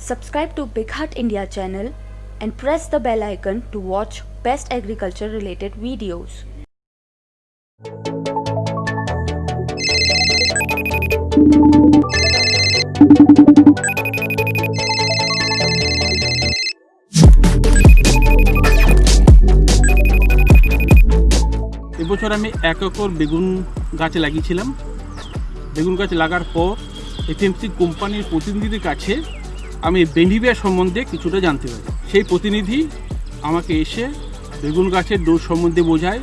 Subscribe to Big Heart India channel and press the bell icon to watch best agriculture related videos. এবছর আমি এক acre বেগুন গাছ লাগিয়েছিলাম বেগুন গাছ লাগার পর এফএমসি কোম্পানির প্রতিনিধিদের কাছে আমি বেনিভিয়া সম্বন্ধে কিছুটা জানতে পারি। সেই প্রতিনিধি আমাকে এসে বেগুন গাছের ডোজ সম্বন্ধে বোঝায়।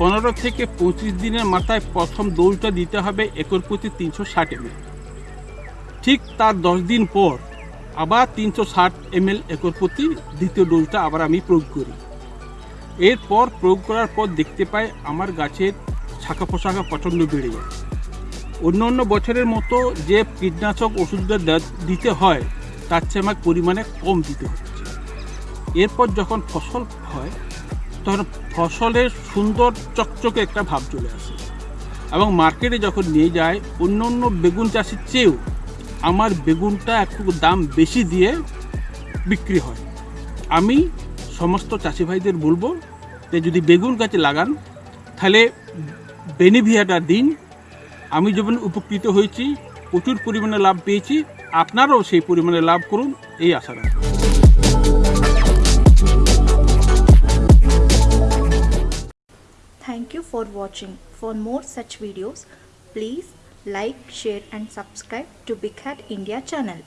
পনেরো থেকে পঁচিশ দিনের মাথায় প্রথম ডোজটা দিতে হবে একর প্রতি তিনশো ষাট এমএল ঠিক তার দশ দিন পর আবার তিনশো ষাট এমএল একর প্রতি দ্বিতীয় ডোজটা আবার আমি প্রয়োগ করি। এরপর প্রয়োগ করার পর দেখতে পাই আমার গাছের শাখা পোশাখা প্রচণ্ড বেড়ে যায়। অন্য অন্য বছরের মতো যে কীটনাশক ওষুধটা দিতে হয় তার চেয়ে আমার পরিমাণে কম দিতে হচ্ছে। এরপর যখন ফসল হয়, তখন ফসলের সুন্দর চকচকে একটা ভাব চলে আসে। এবং মার্কেটে যখন নিয়ে যায়, অন্য অন্য বেগুন চাষের চেয়েও আমার বেগুনটা একটু দাম বেশি দিয়ে বিক্রি হয়। আমি সমস্ত চাষি ভাইদের বলব যে, যদি বেগুন গাছে লাগান, তাহলে বেনিভিয়াটা দিন। আমি যেমন উপকৃত হয়েছি প্রচুর পরিমাণে লাভ পেয়েছি আপনারাও সেই পরিমাণে লাভ করুন এই আশা রাখি you for watching. For more such videos, please like, share and subscribe to Big Hat India channel.